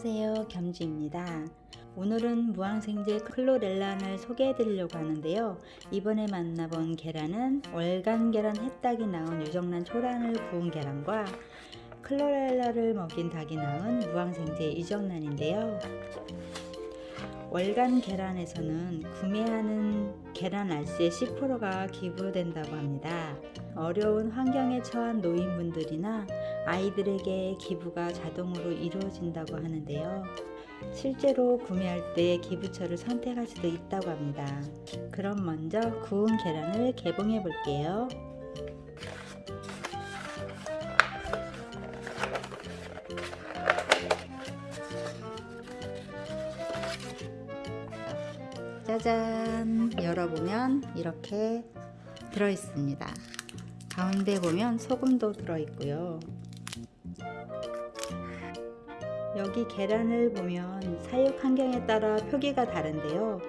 안녕하세요. 겸지입니다. 오늘은 무항생제 클로렐란을 소개해 드리려고 하는데요. 이번에 만나본 계란은 월간 계란 햇닭이 낳은 유정란 초란을 구운 계란과 클로렐라를 먹인 닭이 낳은 무항생제 유정란인데요. 월간 계란에서는 구매하는 계란 알씨의 10%가 기부된다고 합니다. 어려운 환경에 처한 노인분들이나 아이들에게 기부가 자동으로 이루어진다고 하는데요. 실제로 구매할 때 기부처를 선택할 수도 있다고 합니다. 그럼 먼저 구운 계란을 개봉해 볼게요. 짜잔 열어보면 이렇게 들어있습니다 가운데 보면 소금도 들어있고요 여기 계란을 보면 사육 환경에 따라 표기가 다른데요.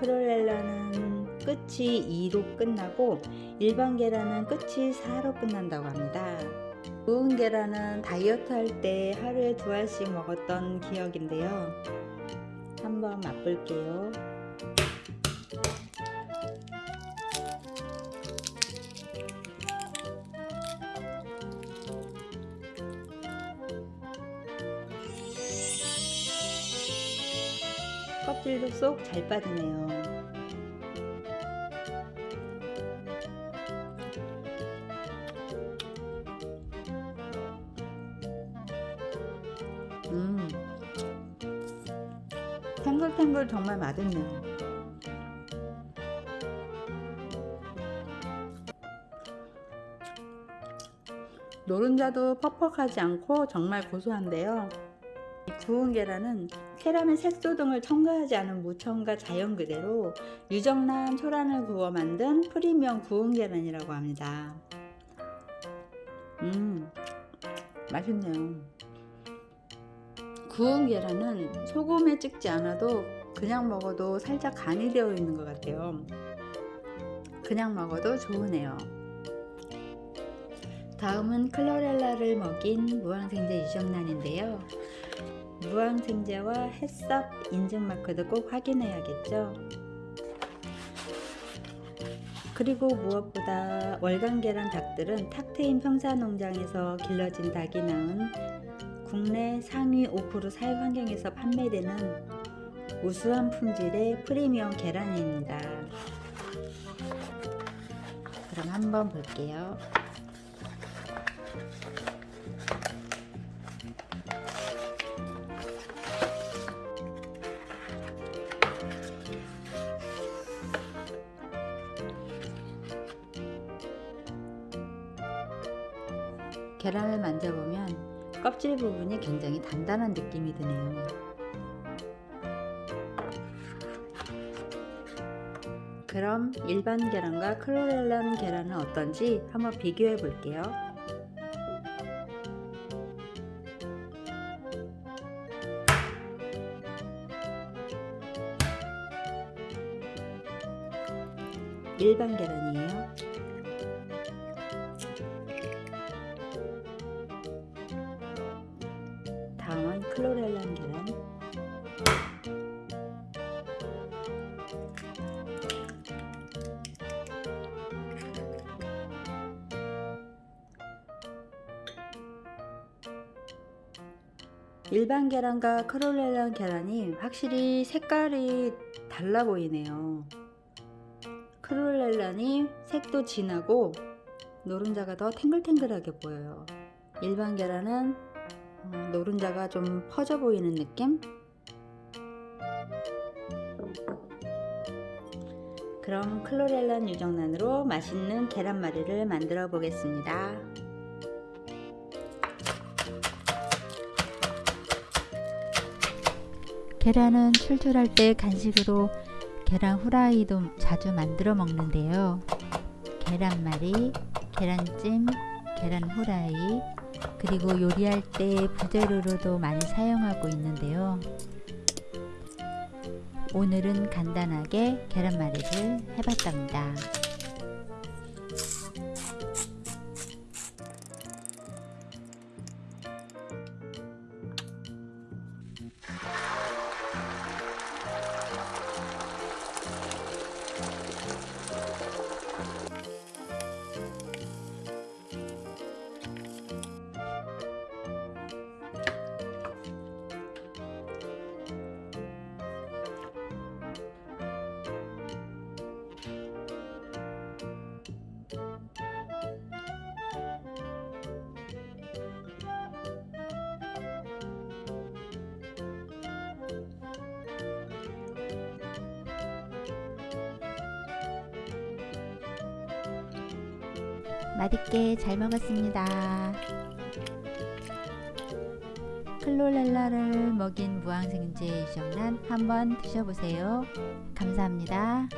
크롤렐라는 끝이 2로 끝나고 일반 계란은 끝이 4로 끝난다고 합니다. 구운 계란은 다이어트 할 때 하루에 두 알씩 먹었던 기억인데요. 한번 맛볼게요 껍질도 쏙 잘 빠지네요. 음, 탱글탱글 정말 맛있네요. 노른자도 퍽퍽하지 않고 정말 고소한데요. 구운 계란은 캐러멜 색소 등을 첨가하지 않은 무첨가 자연 그대로 유정란 초란을 구워 만든 프리미엄 구운 계란이라고 합니다. 음, 맛있네요. 구운 계란은 소금에 찍지 않아도 그냥 먹어도 살짝 간이 되어 있는 것 같아요. 그냥 먹어도 좋으네요. 다음은 클로렐라를 먹인 무항생제 유정란인데요. 무항생제와 햇섭 인증 마크도 꼭 확인해야겠죠. 그리고 무엇보다 월간계란 닭들은 탁 트인 평사농장에서 길러진 닭이 낳은 국내 상위 5% 사육 환경에서 판매되는 우수한 품질의 프리미엄 계란입니다. 그럼 한번 볼게요. 계란을 만져보면 껍질 부분이 굉장히 단단한 느낌이 드네요. 그럼 일반 계란과 클로렐란 계란은 어떤지 한번 비교해 볼게요. 일반 계란이에요. 일반 계란과 크롤렐란 계란이 확실히 색깔이 달라 보이네요 크롤렐란이 색도 진하고 노른자가 더 탱글탱글하게 보여요 일반 계란은 어, 노른자가 좀 퍼져 보이는 느낌? 그럼 클로렐란 유정란으로 맛있는 계란말이를 만들어 보겠습니다. 계란은 출출할 때 간식으로 계란 후라이도 자주 만들어 먹는데요. 계란말이, 계란찜, 계란 후라이, 그리고 요리할 때 부재료로도 많이 사용하고 있는데요. 오늘은 간단하게 계란말이를 해봤답니다. 맛있게 잘 먹었습니다. 클로렐라를 먹인 무항생제 유정란 한번 드셔보세요. 감사합니다.